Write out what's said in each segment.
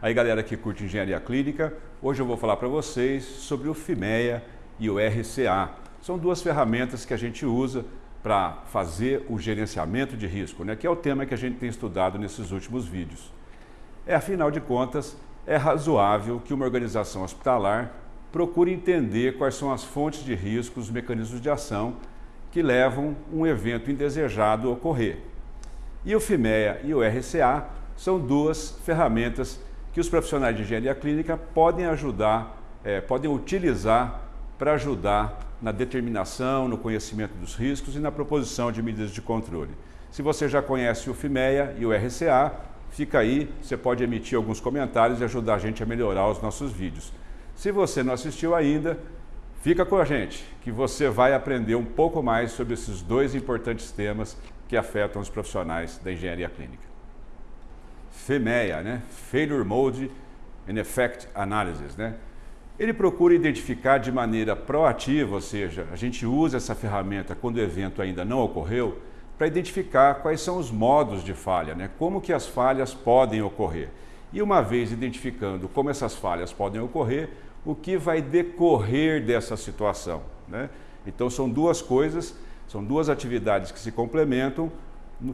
Aí galera que curte engenharia clínica, hoje eu vou falar para vocês sobre o FIMEA e o RCA. São duas ferramentas que a gente usa para fazer o gerenciamento de risco, né? que é o tema que a gente tem estudado nesses últimos vídeos. É, afinal de contas, é razoável que uma organização hospitalar procure entender quais são as fontes de risco, os mecanismos de ação que levam um evento indesejado a ocorrer. E o FIMEA e o RCA são duas ferramentas que os profissionais de engenharia clínica podem ajudar, é, podem utilizar para ajudar na determinação, no conhecimento dos riscos e na proposição de medidas de controle. Se você já conhece o FIMEA e o RCA, fica aí, você pode emitir alguns comentários e ajudar a gente a melhorar os nossos vídeos. Se você não assistiu ainda, fica com a gente, que você vai aprender um pouco mais sobre esses dois importantes temas que afetam os profissionais da engenharia clínica. FEMEA, né? Failure Mode and Effect Analysis, né? Ele procura identificar de maneira proativa, ou seja, a gente usa essa ferramenta quando o evento ainda não ocorreu, para identificar quais são os modos de falha, né? como que as falhas podem ocorrer. E uma vez identificando como essas falhas podem ocorrer, o que vai decorrer dessa situação. Né? Então são duas coisas, são duas atividades que se complementam,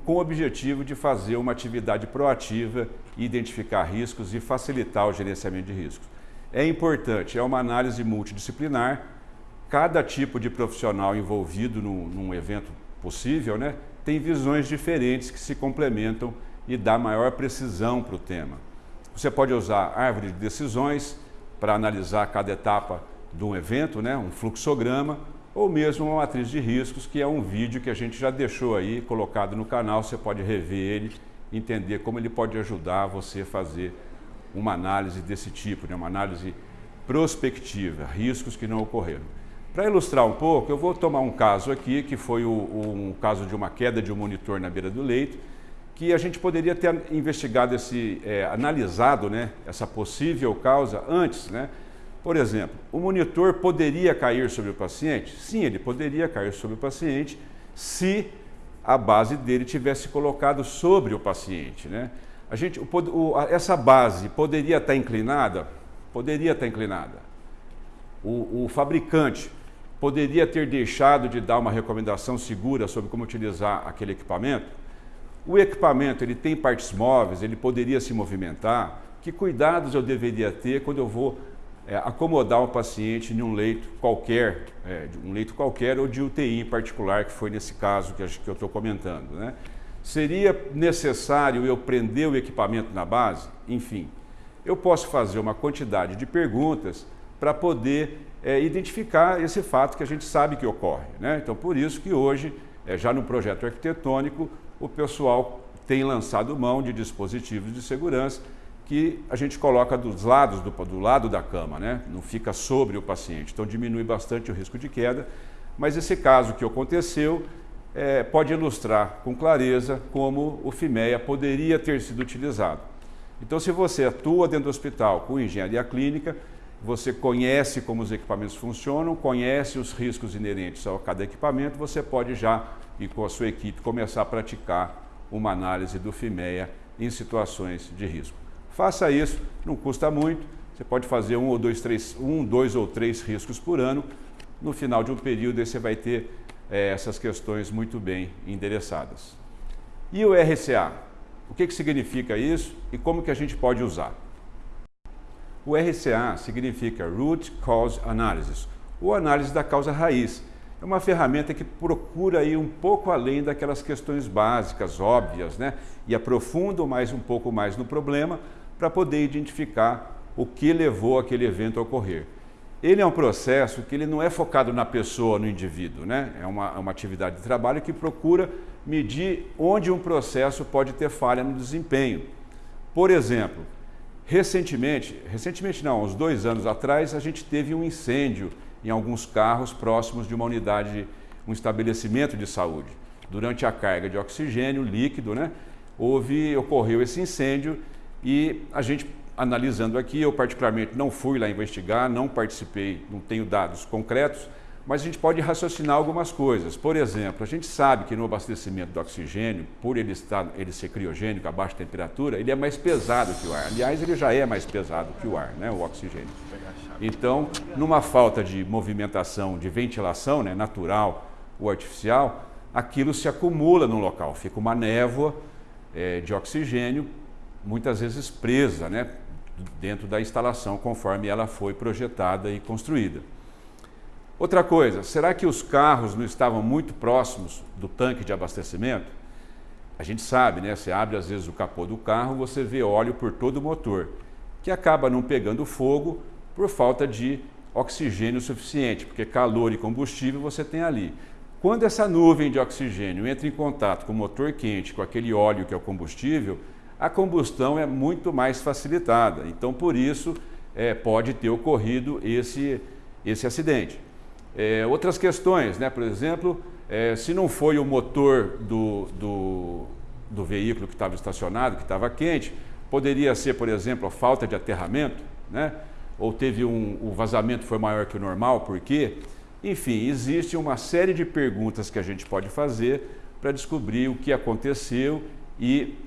com o objetivo de fazer uma atividade proativa, identificar riscos e facilitar o gerenciamento de riscos. É importante, é uma análise multidisciplinar, cada tipo de profissional envolvido num, num evento possível né, tem visões diferentes que se complementam e dá maior precisão para o tema. Você pode usar árvore de decisões para analisar cada etapa de um evento, né, um fluxograma, ou mesmo uma matriz de riscos, que é um vídeo que a gente já deixou aí colocado no canal, você pode rever ele, entender como ele pode ajudar você a fazer uma análise desse tipo, né? uma análise prospectiva, riscos que não ocorreram. Para ilustrar um pouco, eu vou tomar um caso aqui, que foi o, um caso de uma queda de um monitor na beira do leito, que a gente poderia ter investigado, esse, é, analisado né, essa possível causa antes, né, por exemplo, o monitor poderia cair sobre o paciente? Sim, ele poderia cair sobre o paciente se a base dele tivesse colocado sobre o paciente. Né? A gente, o, o, essa base poderia estar inclinada? Poderia estar inclinada. O, o fabricante poderia ter deixado de dar uma recomendação segura sobre como utilizar aquele equipamento? O equipamento ele tem partes móveis, ele poderia se movimentar? Que cuidados eu deveria ter quando eu vou é, acomodar um paciente em um leito qualquer, é, um leito qualquer ou de UTI em particular, que foi nesse caso que, que eu estou comentando. Né? Seria necessário eu prender o equipamento na base? Enfim, eu posso fazer uma quantidade de perguntas para poder é, identificar esse fato que a gente sabe que ocorre. Né? Então, por isso que hoje, é, já no projeto arquitetônico, o pessoal tem lançado mão de dispositivos de segurança que a gente coloca dos lados do, do lado da cama, né? não fica sobre o paciente. Então diminui bastante o risco de queda, mas esse caso que aconteceu é, pode ilustrar com clareza como o FIMEA poderia ter sido utilizado. Então se você atua dentro do hospital com engenharia clínica, você conhece como os equipamentos funcionam, conhece os riscos inerentes a cada equipamento, você pode já, e com a sua equipe, começar a praticar uma análise do FIMEA em situações de risco. Faça isso, não custa muito, você pode fazer um ou dois, três, um, dois ou três riscos por ano. No final de um período você vai ter é, essas questões muito bem endereçadas. E o RCA? O que, que significa isso e como que a gente pode usar? O RCA significa Root Cause Analysis, ou análise da causa raiz. É uma ferramenta que procura ir um pouco além daquelas questões básicas, óbvias, né? e aprofunda mais um pouco mais no problema para poder identificar o que levou aquele evento a ocorrer. Ele é um processo que ele não é focado na pessoa, no indivíduo, né? é uma, é uma atividade de trabalho que procura medir onde um processo pode ter falha no desempenho. Por exemplo, recentemente, recentemente não, uns dois anos atrás, a gente teve um incêndio em alguns carros próximos de uma unidade, um estabelecimento de saúde. Durante a carga de oxigênio líquido, né, houve, ocorreu esse incêndio e a gente, analisando aqui, eu particularmente não fui lá investigar, não participei, não tenho dados concretos, mas a gente pode raciocinar algumas coisas. Por exemplo, a gente sabe que no abastecimento do oxigênio, por ele, estar, ele ser criogênico a baixa temperatura, ele é mais pesado que o ar. Aliás, ele já é mais pesado que o ar, né, o oxigênio. Então, numa falta de movimentação, de ventilação né, natural ou artificial, aquilo se acumula no local, fica uma névoa é, de oxigênio, muitas vezes presa né, dentro da instalação, conforme ela foi projetada e construída. Outra coisa, será que os carros não estavam muito próximos do tanque de abastecimento? A gente sabe, né? Você abre às vezes o capô do carro, você vê óleo por todo o motor, que acaba não pegando fogo por falta de oxigênio suficiente, porque calor e combustível você tem ali. Quando essa nuvem de oxigênio entra em contato com o motor quente, com aquele óleo que é o combustível, a combustão é muito mais facilitada. Então, por isso, é, pode ter ocorrido esse, esse acidente. É, outras questões, né? por exemplo, é, se não foi o motor do, do, do veículo que estava estacionado, que estava quente, poderia ser, por exemplo, a falta de aterramento, né? ou teve um, o vazamento foi maior que o normal, por quê? Enfim, existe uma série de perguntas que a gente pode fazer para descobrir o que aconteceu e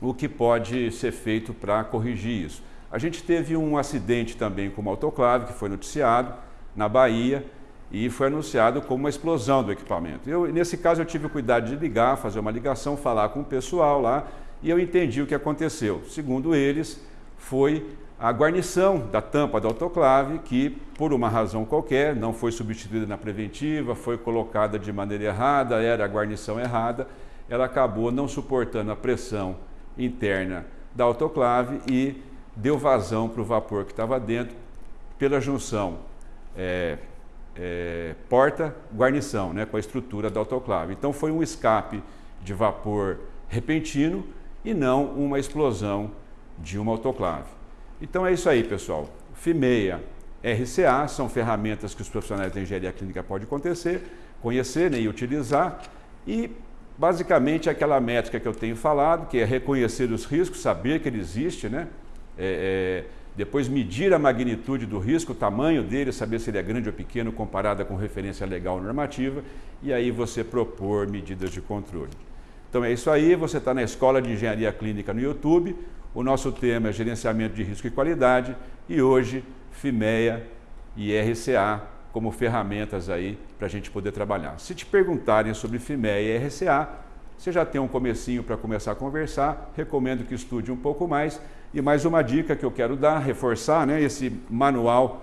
o que pode ser feito para corrigir isso. A gente teve um acidente também com uma autoclave, que foi noticiado, na Bahia, e foi anunciado como uma explosão do equipamento. Eu, nesse caso, eu tive o cuidado de ligar, fazer uma ligação, falar com o pessoal lá, e eu entendi o que aconteceu. Segundo eles, foi a guarnição da tampa da autoclave, que, por uma razão qualquer, não foi substituída na preventiva, foi colocada de maneira errada, era a guarnição errada, ela acabou não suportando a pressão interna da autoclave e deu vazão para o vapor que estava dentro pela junção é, é, porta-guarnição, né, com a estrutura da autoclave. Então foi um escape de vapor repentino e não uma explosão de uma autoclave. Então é isso aí, pessoal. FIMEA, RCA são ferramentas que os profissionais da engenharia clínica podem acontecer, conhecer né, e utilizar. E basicamente aquela métrica que eu tenho falado, que é reconhecer os riscos, saber que ele existe, né? É, é, depois medir a magnitude do risco, o tamanho dele, saber se ele é grande ou pequeno comparada com referência legal normativa, e aí você propor medidas de controle. Então é isso aí, você está na Escola de Engenharia Clínica no YouTube, o nosso tema é gerenciamento de risco e qualidade, e hoje FIMEA e RCA como ferramentas aí para a gente poder trabalhar. Se te perguntarem sobre FIMEA e RCA, você já tem um comecinho para começar a conversar, recomendo que estude um pouco mais. E mais uma dica que eu quero dar, reforçar, né, esse manual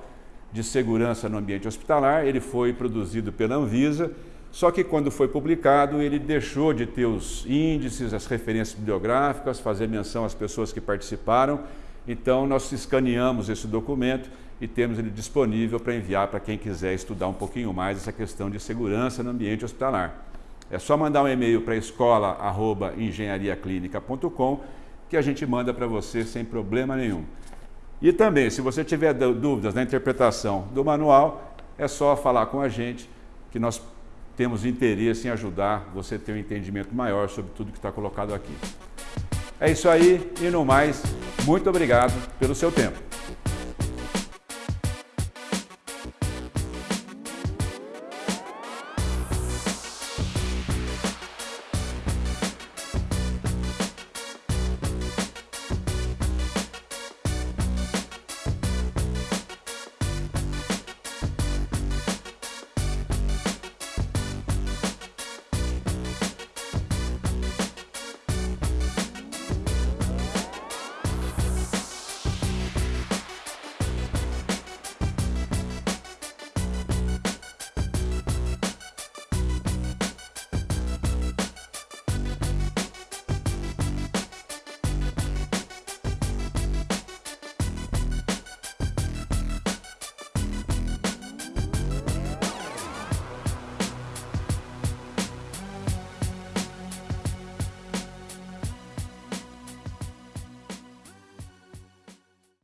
de segurança no ambiente hospitalar, ele foi produzido pela Anvisa, só que quando foi publicado, ele deixou de ter os índices, as referências bibliográficas, fazer menção às pessoas que participaram. Então, nós escaneamos esse documento e temos ele disponível para enviar para quem quiser estudar um pouquinho mais essa questão de segurança no ambiente hospitalar. É só mandar um e-mail para escola.engenhariaclinica.com que a gente manda para você sem problema nenhum. E também, se você tiver dúvidas na interpretação do manual, é só falar com a gente que nós temos interesse em ajudar você a ter um entendimento maior sobre tudo que está colocado aqui. É isso aí e no mais, muito obrigado pelo seu tempo.